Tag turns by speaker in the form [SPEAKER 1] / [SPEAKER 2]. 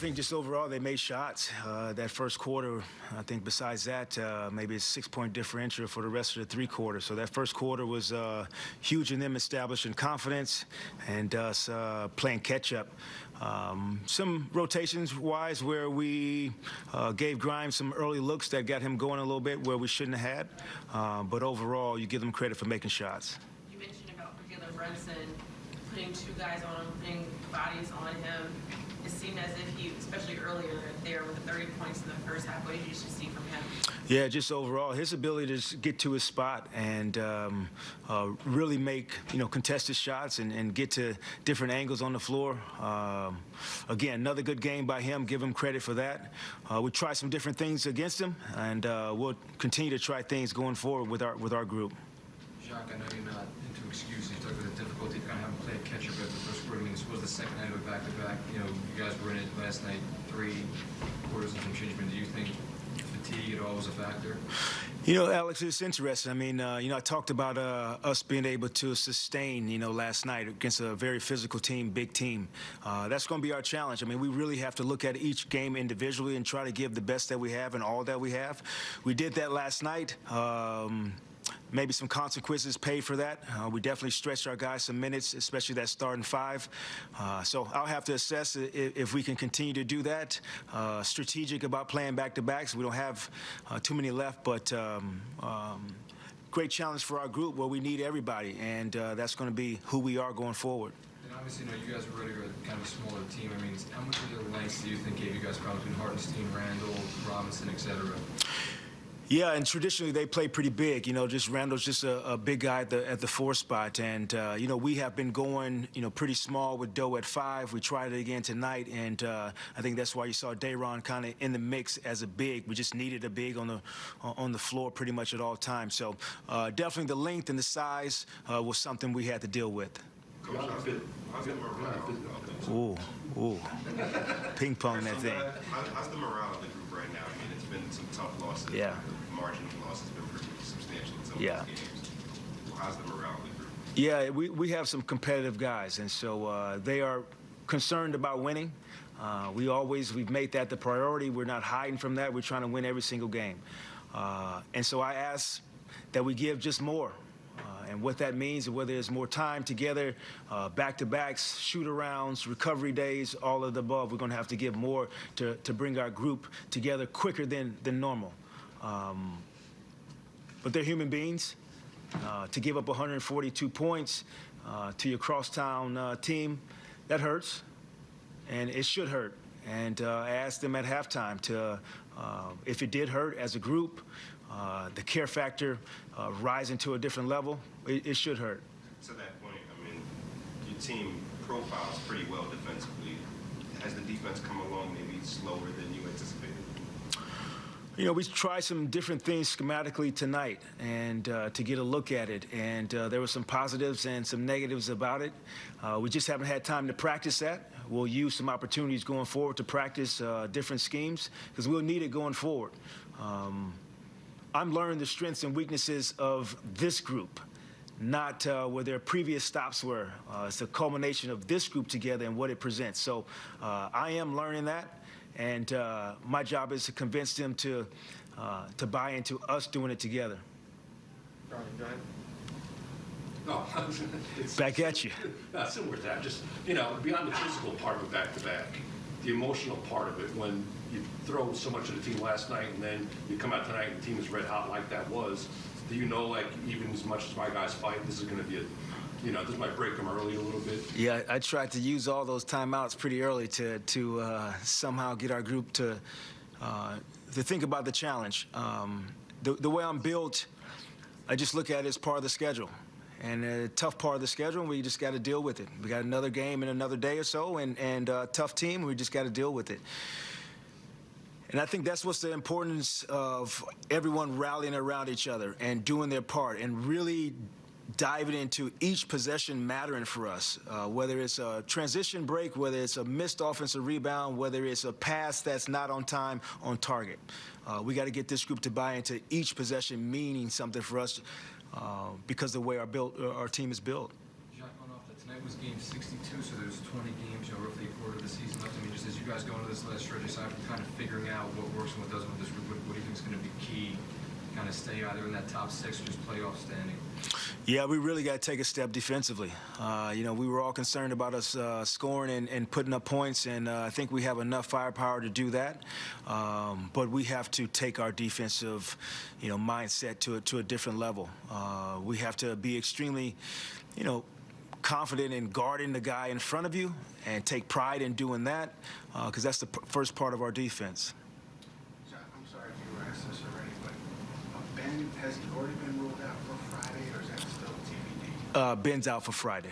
[SPEAKER 1] think just overall they made shots. Uh, that first quarter, I think besides that, uh, maybe a six-point differential for the rest of the three quarters. So that first quarter was uh, huge in them establishing confidence and us uh, playing catch-up. Um, some rotations wise where we uh, gave Grimes some early looks that got him going a little bit where we shouldn't have had. Uh, but overall, you give them credit for making shots.
[SPEAKER 2] You mentioned about Jalen Brunson putting two guys on him, putting bodies on him. It seemed as if he, especially earlier there with the 30 points in the first half, what did you see from him?
[SPEAKER 1] Yeah, just overall, his ability to get to his spot and um, uh, really make you know contested shots and, and, get to different angles on the floor. Um, again, another good game by him. Give him credit for that. Uh, we tried some different things against him, and uh, we'll continue to try things going forward with our with our group.
[SPEAKER 3] Jacque, I know you're not into excuses. You about the difficulty kind of having played catch up at the first quarter. I mean, this was the second night of a back to back. You know, you guys were in it last night, three quarters and some change. Do you think fatigue at all was a factor?
[SPEAKER 1] You know, Alex, it's interesting. I mean, uh, you know, I talked about uh, us being able to sustain, you know, last night against a very physical team, big team. Uh, that's going to be our challenge. I mean, we really have to look at each game individually and try to give the best that we have and all that we have. We did that last night. Um, maybe some consequences paid for that. Uh, we definitely stretched our guys some minutes, especially that starting five. Uh, so I'll have to assess if, if, we can continue to do that. Uh, strategic about playing back-to-backs. We don't have uh, too many left, but um, um, great challenge for our group where we need everybody, and uh, that's going to be who we are going forward.
[SPEAKER 3] And obviously, you know, you guys ready to kind of a smaller team. I mean, how much of the lengths do you think gave you guys problems Hartenstein, Randle, Robinson, et cetera?
[SPEAKER 1] Yeah, and traditionally they play pretty big. You know, just Randle's just a, a big guy at the, at the four spot, and uh, you know we have been going, you know, pretty small with Doe at five. We tried it again tonight, and uh, I think that's why you saw Day'Ron kind of in the mix as a big. We just needed a big on the on the floor pretty much at all times. So uh, definitely the length and the size uh, was something we had to deal with. Ooh, ooh, ping pong that thing.
[SPEAKER 4] How's the morale of the group right now? I mean, it's been some tough losses.
[SPEAKER 1] Yeah
[SPEAKER 4] margin of loss has been pretty substantial in some
[SPEAKER 1] yeah.
[SPEAKER 4] of those games. How's the morale of the group?
[SPEAKER 1] Yeah, we, we have some competitive guys, and so uh, they are concerned about winning. Uh, we always, we've made that the priority. We're not hiding from that. We're trying to win every single game. Uh, and so I ask that we give just more. And what that means, whether it's more time together, uh, back-to-backs, shoot-arounds, recovery days, all of the above, we're going to have to give more to, to bring our group together quicker than, than normal. Um, but they're human beings. Uh, to give up 142 points uh, to your crosstown uh, team, that hurts, and it should hurt. And uh, I asked them at halftime to, uh, if it did hurt as a group, uh, the care factor rising to a different level, it, it should hurt.
[SPEAKER 4] To that point, I mean, your team profiles pretty well defensively. Has the defense come along maybe slower than you anticipated?
[SPEAKER 1] You know, we tried some different things schematically tonight and uh, to get a look at it. And uh, there were some positives and some negatives about it. Uh, we just haven't had time to practice that. We'll use some opportunities going forward to practice uh, different schemes because we'll need it going forward. Um, I'm learning the strengths and weaknesses of this group not uh, where their previous stops were. Uh, it's a culmination of this group together and what it presents. So uh, I am learning that. And uh, my job is to convince them to, uh, to buy into us doing it together.
[SPEAKER 5] Brian, go ahead.
[SPEAKER 6] No, it's
[SPEAKER 1] Back at you.
[SPEAKER 6] No, similar to that. Just, you know, beyond the physical part of it back to back, the emotional part of it, when you throw so much of the team last night and then you come out tonight and the team is red hot like that was, do you know, like, even as much as my guys fight, this is going to be a you know, this might break them early a little bit.
[SPEAKER 1] Yeah, I tried to use all those timeouts pretty early to to uh, somehow get our group to uh, to think about the challenge. Um, the, the way I'm built, I just look at it as part of the schedule. And a tough part of the schedule, we just got to deal with it. We got another game in another day or so, and and uh, tough team, we just got to deal with it. And I think that's what's the importance of everyone rallying around each other and doing their part and really diving into each possession mattering for us, uh, whether it's a transition break, whether it's a missed offensive rebound, whether it's a pass that's not on time, on target. Uh, we got to get this group to buy into each possession meaning something for us uh, because the way our, built, uh, our team is built.
[SPEAKER 3] Tonight was game 62, so there's 20 games, you know, roughly a quarter of the season left. I mean, just as you guys go into this last stretch, aside from kind of figuring out what works and what doesn't with this group, what, what do you think is going to be key? Kind of stay either in that top six or just playoff standing.
[SPEAKER 1] Yeah, we really got to take a step defensively. Uh, you know, we were all concerned about us uh, scoring and, and putting up points, and uh, I think we have enough firepower to do that. Um, but we have to take our defensive, you know, mindset to a, to a different level. Uh, we have to be extremely, you know, confident in guarding the guy in front of you and take pride in doing that because that's the p- first part of our defense.
[SPEAKER 7] John, I'm sorry if you were asked this already, but uh, Ben, has he already been ruled out for Friday, or is that still TBD?
[SPEAKER 1] Uh, Ben's out for Friday.